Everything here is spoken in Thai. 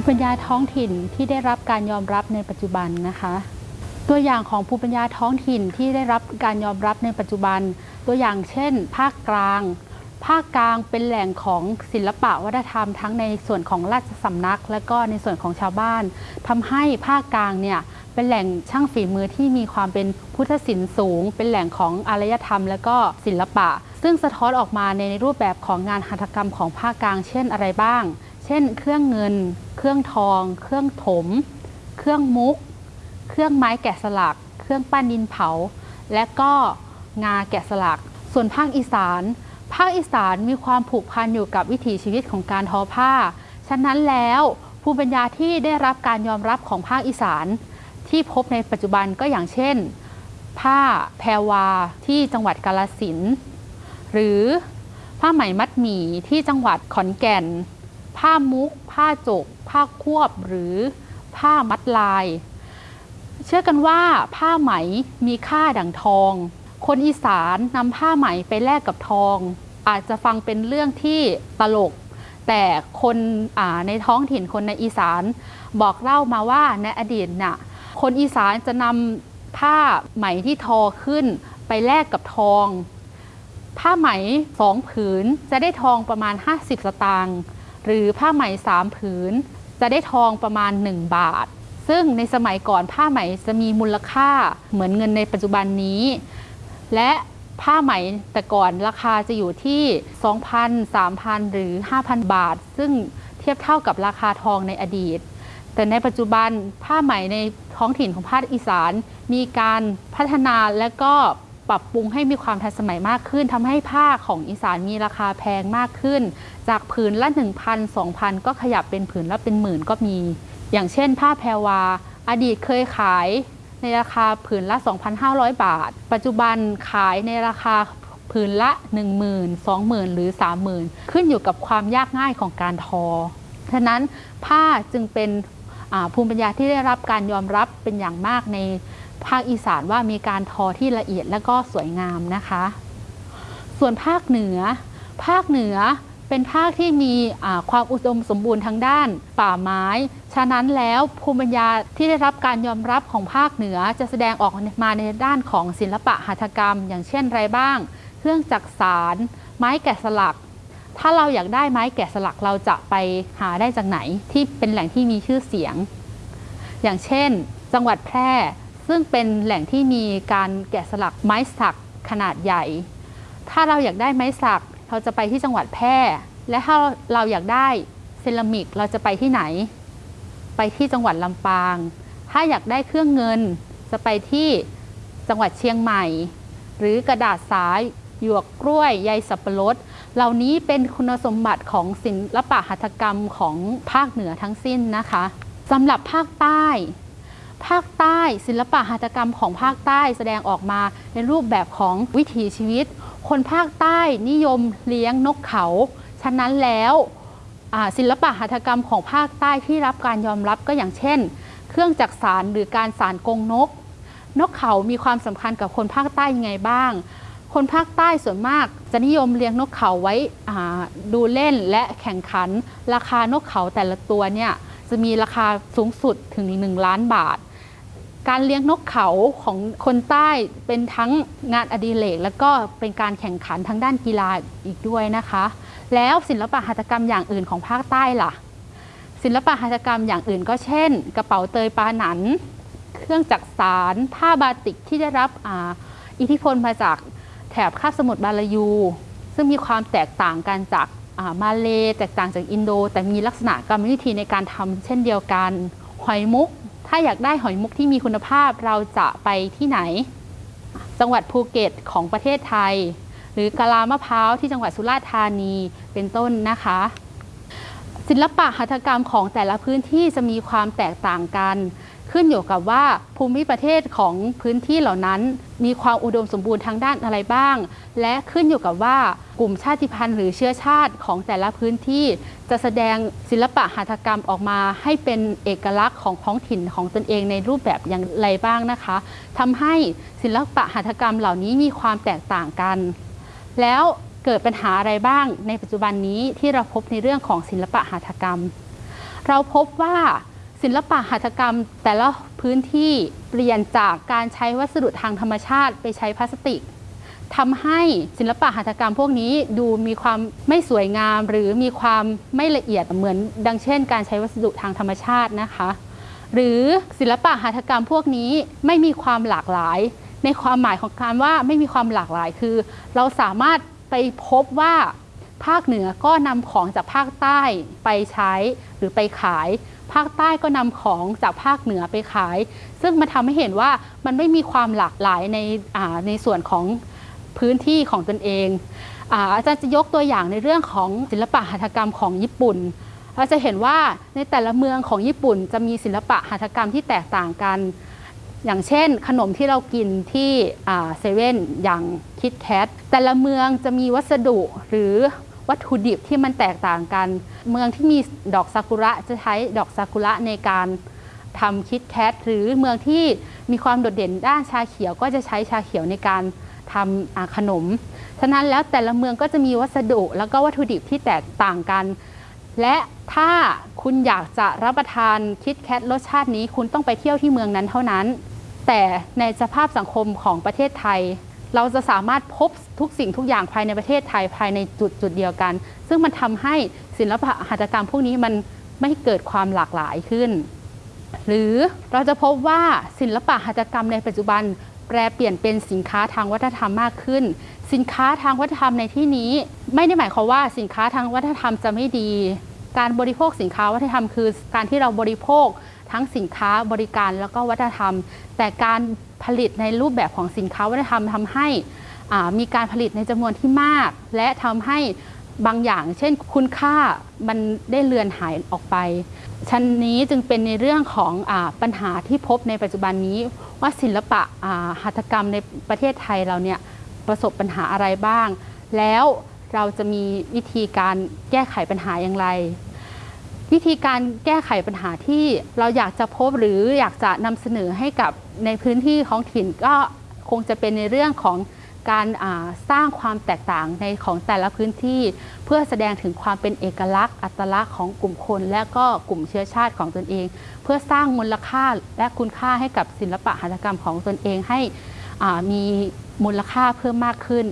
ภูมิปัญญาท้องถิ่นที่ได้รับการยอมรับในปัจจุบันนะคะ ตัวอย่างของภูมิปัญญาท้องถิ่นที่ได้รับการยอมรับในปัจจุบัน ตัวอย่างเช่น ภาคกลาง ภาคกลางเป็นแหล่งของศิลปะวัฒนธรรม ทั้งในส่วนของราชสำนัก และก็ในส่วนของชาวบ้านทำให้ภาคกลางเนี่ยเป็นแหล่งช่างฝีมือที่มีความเป็นพุทธศิลป์สูง เป็นแหล่งของอารยธรรม และก็ศิลปะ ซึ่งสะท้อนออกมาในรูปแบบของงานหัตถกรรมของภาคกลาง เช่นอะไรบ้าง เช่น เครื่องเงิน เครื่องทอง เครื่องถม เครื่องมุก เครื่องไม้แกะสลัก เครื่องปั้นดินเผา และก็งาแกะสลัก ส่วนภาคอีสาน ภาคอีสานมีความผูกพันอยู่กับวิถีชีวิตของการทอผ้า ฉะนั้นแล้วภูมิปัญญาที่ได้รับการยอมรับของภาคอีสาน ที่พบในปัจจุบันก็อย่างเช่น ผ้าแพรวาที่จังหวัดกาลสินหรือผ้าไหมมัดหมี่ที่จังหวัดขอนแก่น ผ้ามุก ผ้าจก ผ้าควบหรือผ้ามัดลาย เชื่อกันว่าผ้าไหมมีค่าดังทอง คนอีสานนำผ้าไหมไปแลกกับทอง อาจจะฟังเป็นเรื่องที่ตลก แต่คนในท้องถิ่นคนในอีสานบอกเล่ามาว่าในอดีตน่ะคนอีสานจะนำผ้าไหมที่ทอขึ้นไปแลกกับทอง ผ้าไหมสองผืนจะได้ทองประมาณ 50 สตางค์ หรือผ้าไหมสามผืน จะได้ทองประมาณ 1 บาท ซึ่งในสมัยก่อนผ้าไหมจะมีมูลค่าเหมือนเงินในปัจจุบันนี้ และผ้าไหมแต่ก่อนราคาจะอยู่ที่ 2,000 3,000 หรือ 5,000 บาท ซึ่งเทียบเท่ากับราคาทองในอดีต แต่ในปัจจุบันผ้าไหมในท้องถิ่นของภาคอีสาน มีการพัฒนาและก็ ปรับปรุงให้มีความทันสมัยมากขึ้นทำให้ผ้าของอีสานมีราคาแพงมากขึ้น จากผืนละ 1,000 2,000 ก็ขยับเป็นผืนละเป็นหมื่นก็มี อย่างเช่น ผ้าแพรวา อดีตเคยขายในราคาผืนละ 2,500 บาท ปัจจุบันขายในราคาผืนละ 10,000 20,000 หรือ 30,000 ขึ้นอยู่กับความยากง่ายของการทอ ฉะนั้นผ้าจึงเป็นภูมิปัญญาที่ได้รับการยอมรับเป็นอย่างมากใน ภาคอีสานว่ามีการทอที่ละเอียดและก็สวยงามนะคะ ส่วนภาคเหนือ ภาคเหนือเป็นภาคที่มีความอุดมสมบูรณ์ทางด้านป่าไม้ ฉะนั้นแล้วภูมิปัญญาที่ได้รับการยอมรับของภาคเหนือจะแสดงออกมาในด้านของศิลปะหัตถกรรม อย่างเช่นไรบ้าง เครื่องจักสาร ไม้แกะสลัก ถ้าเราอยากได้ไม้แกะสลักเราจะไปหาได้จากไหนที่เป็นแหล่งที่มีชื่อเสียง อย่างเช่น จังหวัดแพร่ ซึ่งเป็นแหล่งที่มีการแกะสลักไม้สักขนาดใหญ่ ถ้าเราอยากได้ไม้สักเราจะไปที่จังหวัดแพร่ และถ้าเราอยากได้เซรามิกเราจะไปที่ไหน ไปที่จังหวัดลำปาง ถ้าอยากได้เครื่องเงิน จะไปที่จังหวัดเชียงใหม่ หรือกระดาษสายหยวกกล้วยใยสับปะรด เหล่านี้เป็นคุณสมบัติของศิลปะหัตถกรรมของภาคเหนือทั้งสิ้นนะคะสำหรับภาคใต้ ภาคใต้ศิลปะหัตถกรรมของภาคใต้แสดงออกมาในรูปแบบของวิถีชีวิต คนภาคใต้นิยมเลี้ยงนกเขา ฉะนั้นแล้วศิลปะหัตถกรรมของภาคใต้ที่รับการยอมรับก็อย่างเช่น เครื่องจักสารหรือการสารกงนก นกเขามีความสำคัญกับคนภาคใต้ยังไงบ้าง คนภาคใต้ส่วนมากจะนิยมเลี้ยงนกเขาไว้ดูเล่นและแข่งขัน ราคานกเขาแต่ละตัวเนี่ยจะมีราคาสูงสุดถึง 1 ล้านบาท การเลี้ยงนกเขาของคนใต้เป็นทั้งงานอดิเรกและก็เป็นการแข่งขันทางด้านกีฬาอีกด้วยนะคะ แล้วศิลปะหัตถกรรมอย่างอื่นของภาคใต้ล่ะ ศิลปะหัตถกรรมอย่างอื่นก็เช่น กระเป๋าเตยปาหนัน เครื่องจักสานผ้าบาติกที่ได้รับอิทธิพลมาจากแถบคาบสมุทรมลายู ซึ่งมีความแตกต่างกันจากมาเลแตกต่างจากอินโด แต่มีลักษณะกรรมวิธีในการทำเช่นเดียวกันหอยมุก ถ้าอยากได้หอยมุกที่มีคุณภาพเราจะไปที่ไหน จังหวัดภูเก็ตของประเทศไทย หรือกะลามะพร้าวที่จังหวัดสุราษฎร์ธานีเป็นต้นนะคะ ศิลปะหัตถกรรมของแต่ละพื้นที่จะมีความแตกต่างกัน ขึ้นอยู่กับว่าภูมิประเทศของพื้นที่เหล่านั้น มีความอุดมสมบูรณ์ทางด้านอะไรบ้าง และขึ้นอยู่กับว่ากลุ่มชาติพันธุ์หรือเชื้อชาติของแต่ละพื้นที่ จะแสดงศิลปะหัตถกรรมออกมาให้เป็นเอกลักษณ์ของท้องถิ่นของตนเองในรูปแบบอย่างไรบ้างนะคะทำให้ศิลปะหัตถกรรมเหล่านี้มีความแตกต่างกัน แล้วเกิดปัญหาอะไรบ้างในปัจจุบันนี้ที่เราพบในเรื่องของศิลปะหัตถกรรม เราพบว่า ศิลปะหัตถกรรมแต่ละพื้นที่เปลี่ยนจากการใช้วัสดุทางธรรมชาติไปใช้พลาสติกทำให้ศิลปะหัตถกรรมพวกนี้ดูมีความไม่สวยงาม หรือมีความไม่ละเอียดเหมือน ดังเช่น การใช้วัสดุทางธรรมชาตินะคะ หรือศิลปะหัตถกรรมพวกนี้ไม่มีความหลากหลาย ในความหมายของการว่าไม่มีความหลากหลายคือ เราสามารถไปพบว่า ภาคเหนือก็นำของจากภาคใต้ไปใช้หรือไปขาย ภาคใต้ก็นำของจากภาคเหนือไปขาย ซึ่งมันทำให้เห็นว่ามันไม่มีความหลากหลายในในส่วนของพื้นที่ของตนเองอาจารย์จะยกตัวอย่างในเรื่องของศิลปะหัตถกรรมของญี่ปุ่นเราจะเห็นว่าในแต่ละเมืองของญี่ปุ่นจะมีศิลปะหัตถกรรมที่แตกต่างกัน อย่างเช่น ขนมที่เรากินที่เซเว่นอย่างคิดแคทแต่ละเมืองจะมีวัสดุหรือ วัตถุดิบที่มันแตกต่างกัน เมืองที่มีดอกซากุระจะใช้ดอกซากุระในการทำคิดแคทหรือเมืองที่มีความโดดเด่นด้านชาเขียวก็จะใช้ชาเขียวในการทำขนม ฉะนั้นแล้วแต่ละเมืองก็จะมีวัสดุแล้วก็วัตถุดิบที่แตกต่างกัน และถ้าคุณอยากจะรับประทานคิดแคทรสชาตินี้คุณต้องไปเที่ยวที่เมืองนั้นเท่านั้น แต่ในสภาพสังคมของประเทศไทย เราจะสามารถพบทุกสิ่งทุกอย่างภายในประเทศไทยภายในจุดจุดเดียวกัน ซึ่งมันทำให้ศิลปะหัตถกรรมพวกนี้มันไม่เกิดความหลากหลายขึ้น หรือเราจะพบว่าศิลปะหัตถกรรมในปัจจุบันแปลเปลี่ยนเป็นสินค้าทางวัฒนธรรมมากขึ้น สินค้าทางวัฒนธรรมในที่นี้ ไม่ได้หมายความว่าสินค้าทางวัฒนธรรมจะไม่ดี การบริโภคสินค้าวัฒนธรรมคือ การที่เราบริโภค ทั้งสินค้าบริการแล้วก็วัฒนธรรม แต่การผลิตในรูปแบบของสินค้าวัฒนธรรมทำให้มีการผลิตในจำนวนที่มาก และทำให้บางอย่าง เช่นคุณค่ามันได้เลือนหายออกไป ชั้นนี้จึงเป็นในเรื่องของอปัญหาที่พบในปัจจุบันนี้ ว่าศิลปะหัตถกรรมในประเทศไทยเราเนี่ยประสบปัญหาอะไรบ้าง แล้วเราจะมีวิธีการแก้ไขปัญหาอย่างไร วิธีการแก้ไขปัญหาที่เราอยากจะพบหรืออยากจะนำเสนอให้กับในพื้นที่ของถิ่นก็คงจะเป็นในเรื่องของการสร้างความแตกต่างในของแต่ละพื้นที่ เพื่อแสดงถึงความเป็นเอกลักษณ์ อัตลักษณ์ของกลุ่มคน และก็กลุ่มเชื้อชาติของตนเอง เพื่อสร้างมูลค่าและคุณค่าให้กับศิลปะหัตถกรรมของตนเองให้มีมูลค่าเพิ่มมากขึ้น